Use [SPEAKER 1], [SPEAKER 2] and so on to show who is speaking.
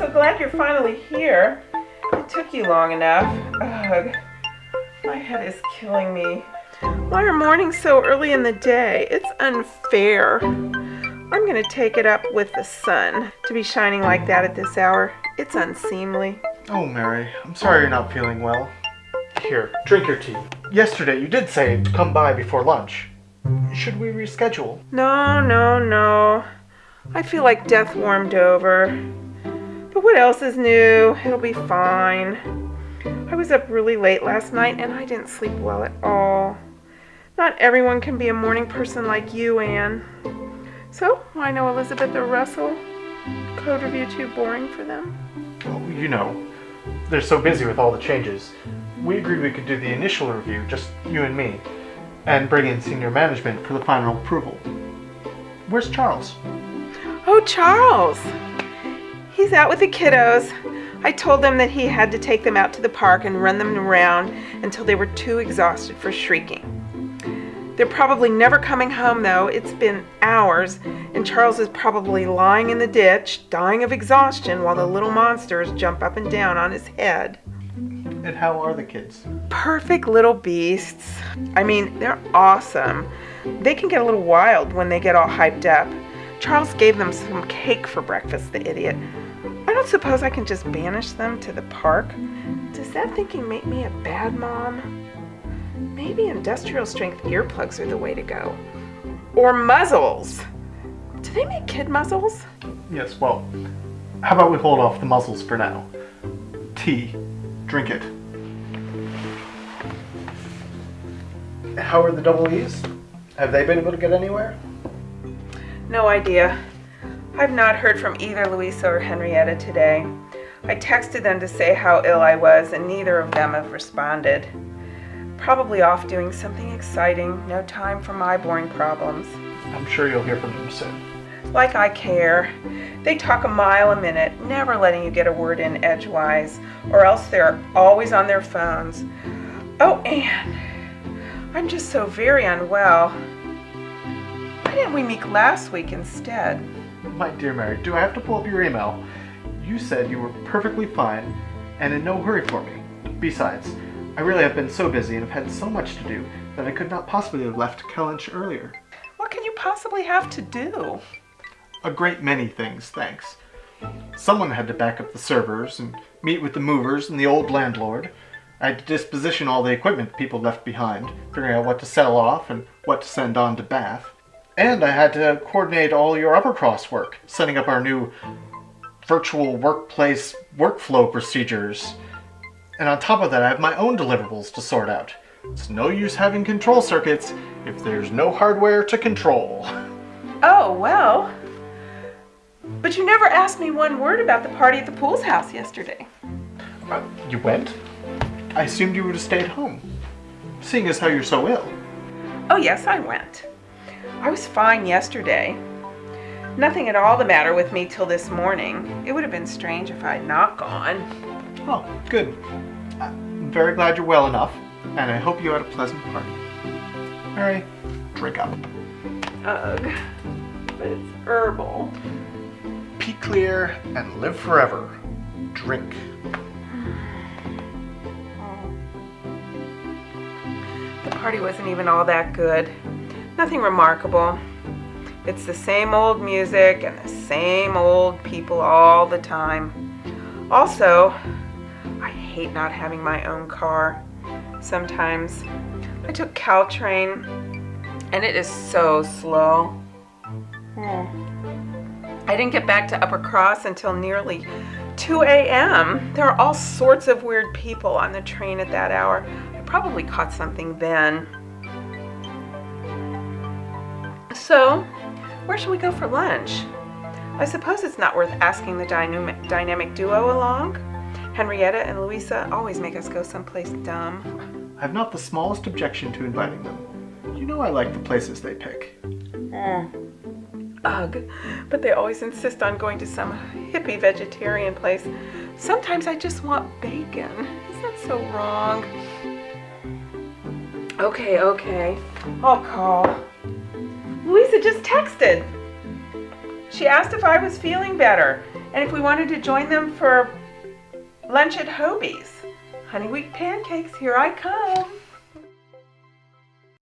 [SPEAKER 1] so glad you're finally here. It took you long enough. Ugh. My head is killing me. Why are mornings so early in the day? It's unfair. I'm gonna take it up with the sun. To be shining like that at this hour, it's unseemly.
[SPEAKER 2] Oh, Mary, I'm sorry you're not feeling well. Here, drink your tea. Yesterday you did say to come by before lunch. Should we reschedule?
[SPEAKER 1] No, no, no. I feel like death warmed over. What else is new? It'll be fine. I was up really late last night and I didn't sleep well at all. Not everyone can be a morning person like you, Anne. So, I know Elizabeth or Russell. Code review too boring for them.
[SPEAKER 2] Well, you know, they're so busy with all the changes. We agreed we could do the initial review, just you and me, and bring in senior management for the final approval. Where's Charles?
[SPEAKER 1] Oh, Charles! He's out with the kiddos. I told them that he had to take them out to the park and run them around until they were too exhausted for shrieking. They're probably never coming home though. It's been hours, and Charles is probably lying in the ditch, dying of exhaustion while the little monsters jump up and down on his head.
[SPEAKER 2] And how are the kids?
[SPEAKER 1] Perfect little beasts. I mean, they're awesome. They can get a little wild when they get all hyped up. Charles gave them some cake for breakfast, the idiot. I don't suppose I can just banish them to the park. Does that thinking make me a bad mom? Maybe industrial strength earplugs are the way to go. Or muzzles. Do they make kid muzzles?
[SPEAKER 2] Yes, well, how about we hold off the muzzles for now? Tea. Drink it. How are the double E's? Have they been able to get anywhere?
[SPEAKER 1] No idea. I've not heard from either Louisa or Henrietta today. I texted them to say how ill I was, and neither of them have responded. Probably off doing something exciting, no time for my boring problems.
[SPEAKER 2] I'm sure you'll hear from them soon.
[SPEAKER 1] Like I care. They talk a mile a minute, never letting you get a word in edgewise, or else they're always on their phones. Oh, Anne, I'm just so very unwell. Why didn't we meet last week instead?
[SPEAKER 2] My dear Mary, do I have to pull up your email? You said you were perfectly fine and in no hurry for me. Besides, I really have been so busy and have had so much to do that I could not possibly have left Kellynch earlier.
[SPEAKER 1] What can you possibly have to do?
[SPEAKER 2] A great many things, thanks. Someone had to back up the servers and meet with the movers and the old landlord. I had to disposition all the equipment people left behind, figuring out what to sell off and what to send on to Bath. And I had to coordinate all your Uppercross work, setting up our new virtual workplace workflow procedures. And on top of that, I have my own deliverables to sort out. It's no use having control circuits if there's no hardware to control.
[SPEAKER 1] Oh, well. But you never asked me one word about the party at the Poole's house yesterday.
[SPEAKER 2] Uh, you went? I assumed you would have stayed home, seeing as how you're so ill.
[SPEAKER 1] Oh, yes, I went. I was fine yesterday. Nothing at all the matter with me till this morning. It would have been strange if I had not gone.
[SPEAKER 2] Oh, good. I'm very glad you're well enough, and I hope you had a pleasant party. Mary, drink up.
[SPEAKER 1] Ugh. But it's herbal.
[SPEAKER 2] Be clear and live forever. Drink.
[SPEAKER 1] The party wasn't even all that good. Nothing remarkable. It's the same old music and the same old people all the time. Also, I hate not having my own car. Sometimes I took Caltrain and it is so slow. Hmm. I didn't get back to Uppercross until nearly 2 a.m. There are all sorts of weird people on the train at that hour. I probably caught something then. So, where should we go for lunch? I suppose it's not worth asking the dynamic, dynamic duo along. Henrietta and Louisa always make us go someplace dumb.
[SPEAKER 2] I have not the smallest objection to inviting them. You know I like the places they pick.
[SPEAKER 1] Mm. Ugh, but they always insist on going to some hippie vegetarian place. Sometimes I just want bacon. Is that so wrong? Okay, okay. I'll call. Louisa just texted. She asked if I was feeling better and if we wanted to join them for lunch at Hobee's. Honey wheat pancakes, here I come.